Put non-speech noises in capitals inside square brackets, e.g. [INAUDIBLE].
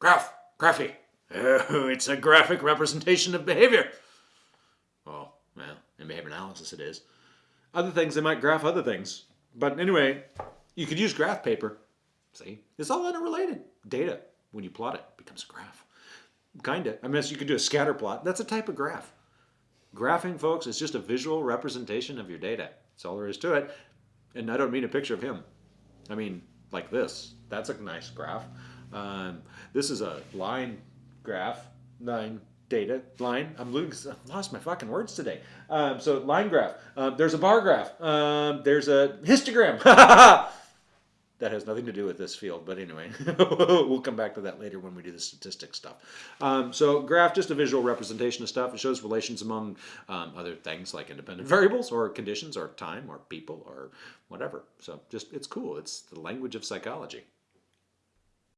Graph, graphy. Oh, it's a graphic representation of behavior. Oh, well, in behavior analysis it is. Other things, they might graph other things. But anyway, you could use graph paper. See, it's all interrelated. Data, when you plot it, becomes a graph. Kinda. I mean, you could do a scatter plot. That's a type of graph. Graphing, folks, is just a visual representation of your data. That's all there is to it. And I don't mean a picture of him. I mean, like this. That's a nice graph. Um, this is a line graph, line data line. I'm losing, I've lost my fucking words today. Um, so line graph. Um, there's a bar graph. Um, there's a histogram. [LAUGHS] that has nothing to do with this field, but anyway, [LAUGHS] we'll come back to that later when we do the statistics stuff. Um, so graph, just a visual representation of stuff. It shows relations among um, other things like independent variables or conditions or time or people or whatever. So just, it's cool. It's the language of psychology.